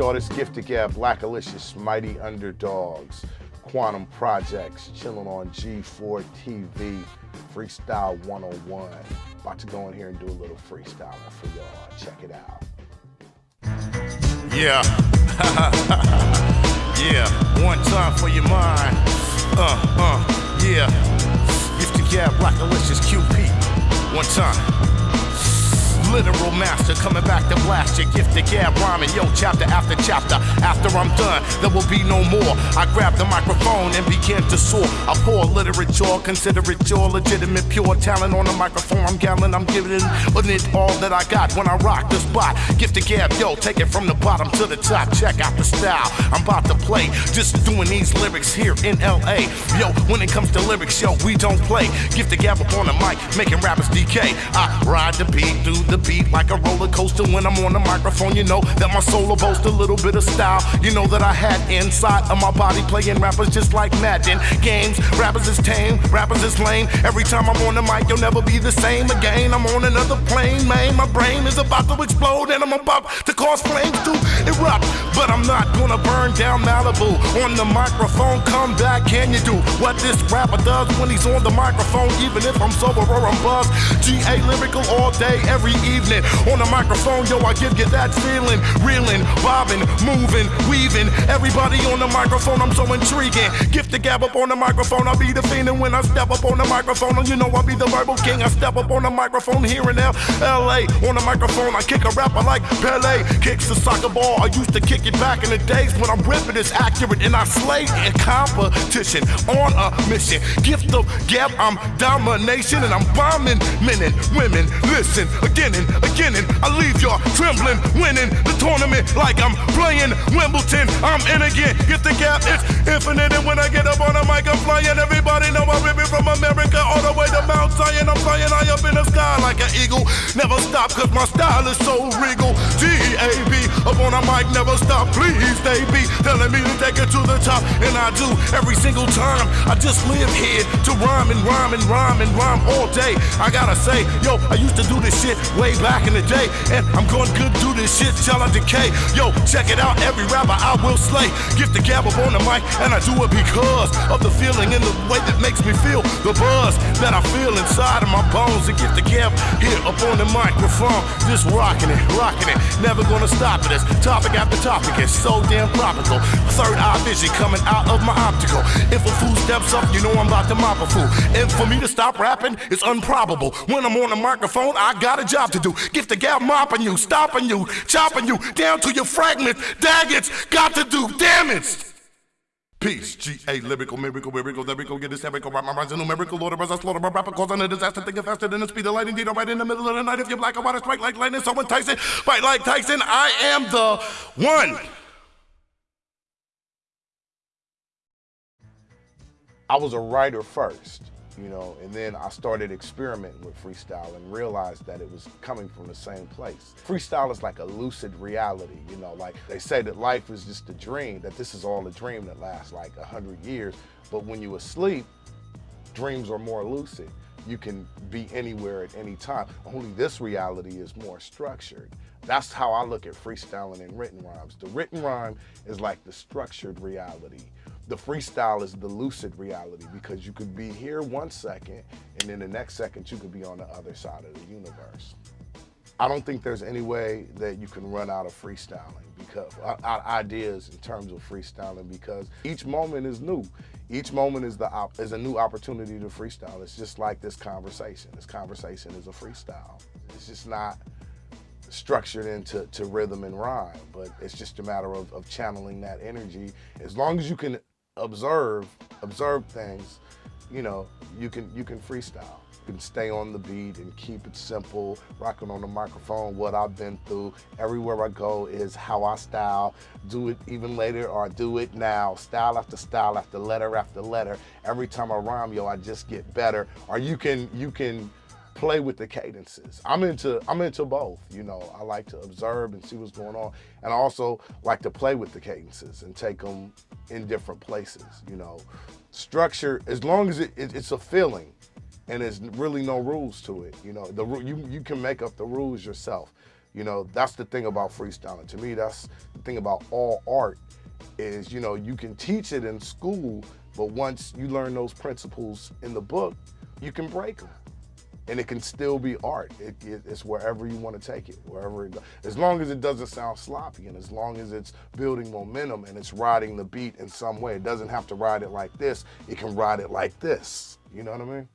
This Gift of Gab, Blackalicious, Mighty Underdogs, Quannum Projects, chilling on G4 TV, Freestyle 101. About to go in here and do a little freestyling for y'all. Check it out. Yeah. yeah. One time for your mind. Uh, uh, yeah. Gift of Gab, Blackalicious, QP. One time. Literal master coming back to blast your gift gifted gab rhyming. Yo, chapter after chapter. After I'm done, there will be no more. I grab the microphone and begin to soar. I pour literature, consider it your legitimate, pure talent on the microphone. I'm gallon, I'm giving it all that I got when I rock the spot. Gift Gifted gab, yo, take it from the bottom to the top. Check out the style I'm about to play. Just doing these lyrics here in LA. Yo, when it comes to lyrics, yo, we don't play. Gift Gifted gab up on the mic, making rappers decay. I ride the beat through the beat like a roller coaster when I'm on the microphone. You know that my soul boasts a little bit of style. You know that I had inside of my body playing rappers just like Madden. Games, rappers is tame, rappers is lame. Every time I'm on the mic, you'll never be the same again. I'm on another plane, man. My brain is about to explode and I'm about to cause flames to erupt. But I'm not gonna burn down Malibu on the microphone. Come back, can you do what this rapper does when he's on the microphone? Even if I'm sober or I'm buzzed. GA lyrical all day, every evening. On the microphone, yo, I give you that feeling. Reeling, bobbing, moving, weaving. Everybody on the microphone, I'm so intriguing. Gift the gab up on the microphone, I'll be the fiend. And when I step up on the microphone, oh, you know I'll be the verbal king. I step up on the microphone here in LA. On the microphone, I kick a rapper like Pele. Kicks the soccer ball. I used to kick it back in the days when I'm ripping is accurate. And I slay in competition on a mission. Gift of gab, I'm domination. And I'm bombing men and women. Listen again again, and I leave y'all trembling, winning the tournament like I'm playing Wimbledon. I'm in again, get the gap, it's infinite. And when I get up on the mic, I'm flying. Everybody know I'm ripping from America all the way to Mount Zion. I'm flying high up in the sky like an eagle. Never stop, cause my style is so regal. G-A-B, up on the mic, never stop. Please, they telling me to take it to the top. And I do every single time. I just live here to rhyme and rhyme and rhyme and rhyme all day. I gotta say, yo, I used to do this shit way back in the day. And I'm going good, do this shit till I decay. Yo, check it out, every rapper I will slay. Give the gab up on the mic, and I do it because of the feeling and the way that makes me feel. The buzz that I feel inside of my bones. And get the gab here up on the microphone. Just rocking it, rocking it. Never gonna stop it. It's topic after topic. It's so damn tropical. Third eye vision coming out of my optical. If a fool steps up, you know I'm about to mop a fool. And for me to stop rapping, it's improbable. When I'm on the microphone, I got a job to do. Give the gab mopping you, stopping you, chopping you down to your fragments. Daggets, got to do damage. Peace, G-A, lyrical, miracle, miracle, lyrical, get this lyrical, rap my rhymes, numerical, Lord of us, I slaughter my rapper, causing a disaster, thinking faster than the speed of light, indeed, I'm right in the middle of the night, if you're black, I want to strike like lightning, someone Tyson, fight like Tyson, I am the one. I was a writer first, you know, and then I started experimenting with freestyle and realized that it was coming from the same place. Freestyle is like a lucid reality, you know, like they say that life is just a dream, that this is all a dream that lasts like a hundred years, but when you're asleep, dreams are more lucid. You can be anywhere at any time. Only this reality is more structured. That's how I look at freestyling and written rhymes. The written rhyme is like the structured reality the freestyle is the lucid reality because you could be here one second and then the next second you could be on the other side of the universe. I don't think there's any way that you can run out of freestyling because out ideas in terms of freestyling because each moment is new. Each moment is the is a new opportunity to freestyle. It's just like this conversation. This conversation is a freestyle. It's just not structured into to rhythm and rhyme, but it's just a matter of, of channeling that energy. As long as you can observe, observe things, you know, you can you can freestyle. You can stay on the beat and keep it simple, rocking on the microphone, what I've been through. Everywhere I go is how I style. Do it even later or do it now. Style after style after letter after letter. Every time I rhyme, yo, I just get better. Or you can you can play with the cadences. I'm into I'm into both. You know, I like to observe and see what's going on, and I also like to play with the cadences and take them in different places. You know, structure as long as it, it, it's a feeling, and there's really no rules to it. You know, the you you can make up the rules yourself. You know, that's the thing about freestyling. To me, that's the thing about all art is, you know, you can teach it in school, but once you learn those principles in the book, you can break them. And it can still be art. It, it, it's wherever you want to take it, wherever it goes. As long as it doesn't sound sloppy and as long as it's building momentum and it's riding the beat in some way. It doesn't have to ride it like this. It can ride it like this. You know what I mean?